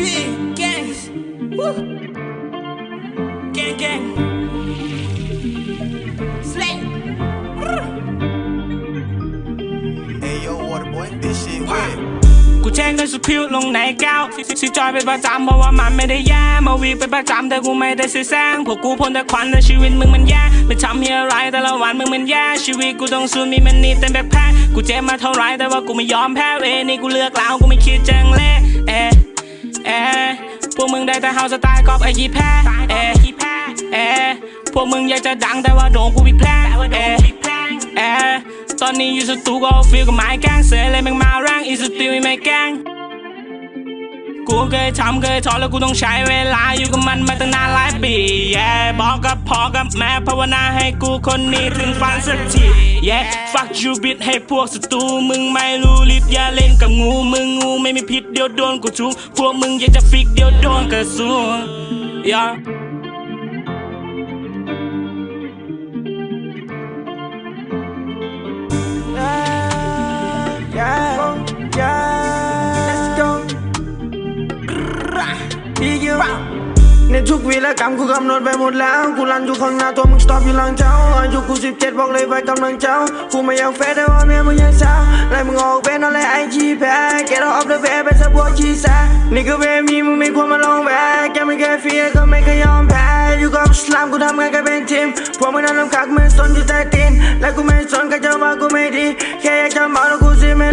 B.O.B. gangs. Woo. Gang, gang. Slay. Hey yo, water boy, this shit wet. กูแจ้งด้วยสุดพิวลงในแก้วซื้อจอยเป็นประจำเพราะว่ามันไม่ได้แย่มาวีเป็นประจำแต่กูไม่ได้ซื้อแซงพวกกูพ่นแต่ควันแต่ชีวิตมึงมันแย่ไม่ทำเฮียอะไรแต่ละวันมึงมันแย่ชีวิตกูต้องสู้มีมันนี่เต็มแบกแพ้กูเจ็บมาเท่าไรแต่ว่ากูไม่ยอมแพ้เวยนี่กูเลือกแล้วกูไม่คิดจังเละเอ ได้แต่เฮาสไตล์กอบไอ้ยี่แพ้เอะเอะพวกมึงอยากจะดังแต่ว่าโดนกูบีแพ้เอะเอะตอนนี้อยู่สตูก็ฟีลกับไม้แกงเสือเลยแม่งมาแรงอีสติลไม่แกงกูเคยทำเคยทอแล้วกูต้องใช้เวลาอยู่กับมันมาตั้งนานหลายปี yeah บอกกับพ่อกับแม่ภาวนาให้กูคนนี้ถึงฝันสักที yeah fuck you bitch ให้พวกศัตรูมึงไม่รู้รีบอย่าเล่นกับงูมึงงูไม่มีพิษเดี๋ยวโดนกูทุกพวกมึงอยากจะฟิกเดี๋ยวโดนกระสุน yeah Yeah, yeah, let's go พี่ยู ในทุกวีและกรรมกูกำหนดไปหมดแล้ว กูรันอยู่ข้างหน้าตัวมึงสต็อปอยู่หลังเจ้าอายุกูสิบเจ็ดบอกเลยไว้กำลังเจ้า กูไม่อยากเฟซแต่ว่าเมียมึงยังสาไล่มึงออกเป็นอะไรไอจีแพ้ Get off the bed เป็นสปอร์ตชีแซนี่ก็เป็นมีมึงไม่ควรมาลองแพ้แกไม่แค่เฟียก็ไม่เคยยอมแพ้อยู่กับสลามกูทำงานกันเป็นทีมพวกมึงนั่นน้ำคักมือสนอยู่ใต้ตีนและกูไม่สนก็จะว่ากูไม่ดีแค่อยากจะเมาแล้วกูสิไม่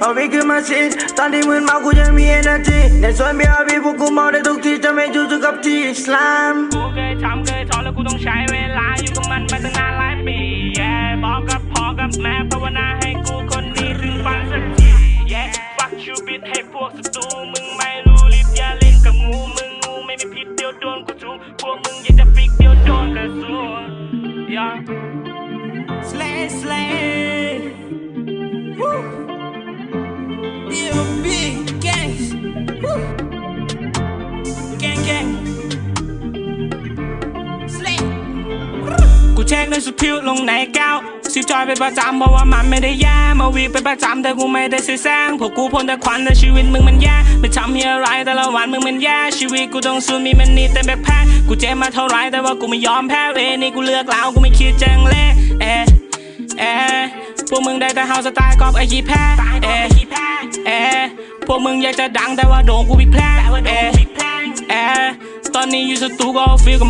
เอาวิคือมาสิตอนที่มึนเมากูยังมี energy ในส่วนเบียร์บีพวกกูเมาได้ทุกทีจะไม่อยู่จุกับที่อิสลามกูเคยทำเคยทอแล้วกูต้องใช้เวลาอยู่กับมันมาตั้งนานหลายปี yeah บอกกับพ่อกับแม่ภาวนาให้กูคนนี้ถึงฝันสักที yeah fuck you bitch ให้พวกศัตรูมึงไม่รู้รีบอย่าเล่นกับงูมึงงูไม่มีพิษเดี๋ยวโดนกูทุบพวกมึงอยากจะฟิกเดี๋ยวโดนกระสุน yeah slay slay เช็คด้วยสุดพิวลงในแก้วซื้อจอยเป็นประจำเพราะว่ามันไม่ได้แย่มาวีเป็นประจำแต่กูไม่ได้ซื้อแซงพวกกูพ่นแต่ควันแต่ชีวิตมึงมันแย่ไม่ทำเฮียอะไรแต่ละวันมึงมันแย่ชีวิตกูต้องสู้มีมันนี่เต็มแบกแพ้กูเจ็บมาเท่าไรแต่ว่ากูไม่ยอมแพ้เวนี่กูเลือกแล้วกูไม่คิดจังเละเอะเอะพวกมึงได้แต่เฮาสไตล์กอบไอ้ยี่แพ้เอะเอะพวกมึงอยากจะดังแต่ว่าโดนกูพิแพ้เอะเอะตอนนี้อยู่สตูก็ฟีลกับ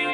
ไ